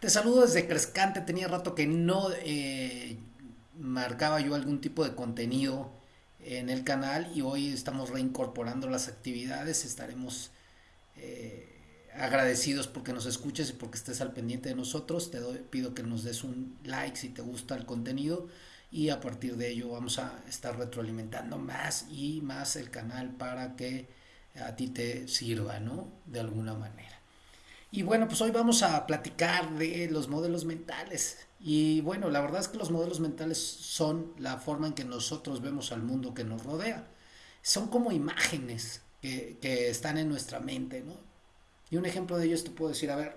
Te saludo desde Crescante. Tenía rato que no eh, marcaba yo algún tipo de contenido en el canal y hoy estamos reincorporando las actividades. Estaremos eh, agradecidos porque nos escuches y porque estés al pendiente de nosotros. Te pido que nos des un like si te gusta el contenido y a partir de ello vamos a estar retroalimentando más y más el canal para que a ti te sirva, ¿no? De alguna manera. Y bueno, pues hoy vamos a platicar de los modelos mentales. Y bueno, la verdad es que los modelos mentales son la forma en que nosotros vemos al mundo que nos rodea. Son como imágenes que, están en nuestra mente, ¿no? Y un ejemplo de ello te puedo decir, a ver,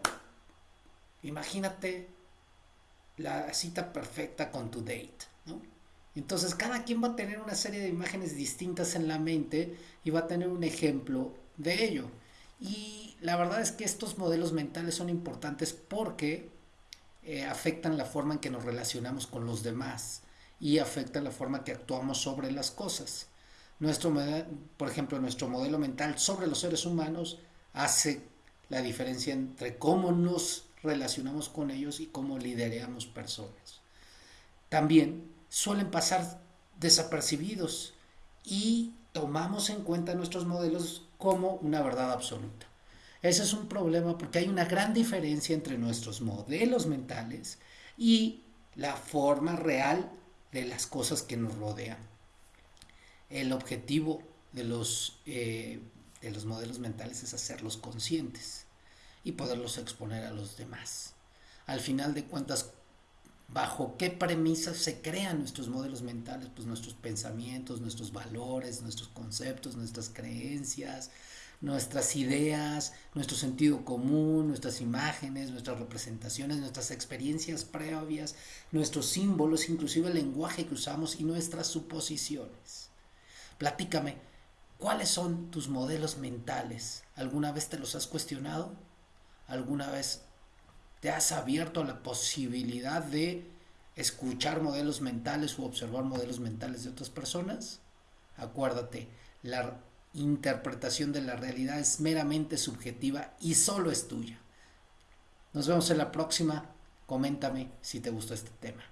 imagínate la cita perfecta con tu date, ¿no? Entonces cada quien va a tener una serie de imágenes distintas en la mente y va a tener un ejemplo de ello. Y la verdad es que estos modelos mentales son importantes porque eh, afectan la forma en que nos relacionamos con los demás y afectan la forma que actuamos sobre las cosas. Nuestro, por ejemplo, nuestro modelo mental sobre los seres humanos hace la diferencia entre cómo nos relacionamos con ellos y cómo lideramos personas. También suelen pasar desapercibidos y tomamos en cuenta nuestros modelos como una verdad absoluta. Ese es un problema porque hay una gran diferencia entre nuestros modelos mentales y la forma real de las cosas que nos rodean. El objetivo de los, eh, de los modelos mentales es hacerlos conscientes y poderlos exponer a los demás. Al final de cuentas, bajo qué premisas se crean nuestros modelos mentales, pues nuestros pensamientos, nuestros valores, nuestros conceptos, nuestras creencias, nuestras ideas, nuestro sentido común, nuestras imágenes, nuestras representaciones, nuestras experiencias previas, nuestros símbolos, inclusive el lenguaje que usamos y nuestras suposiciones. Platícame, ¿cuáles son tus modelos mentales? ¿Alguna vez te los has cuestionado? ¿Alguna vez te has abierto a la posibilidad de escuchar modelos mentales o observar modelos mentales de otras personas? Acuérdate, la interpretación de la realidad es meramente subjetiva y solo es tuya. Nos vemos en la próxima. Coméntame si te gustó este tema.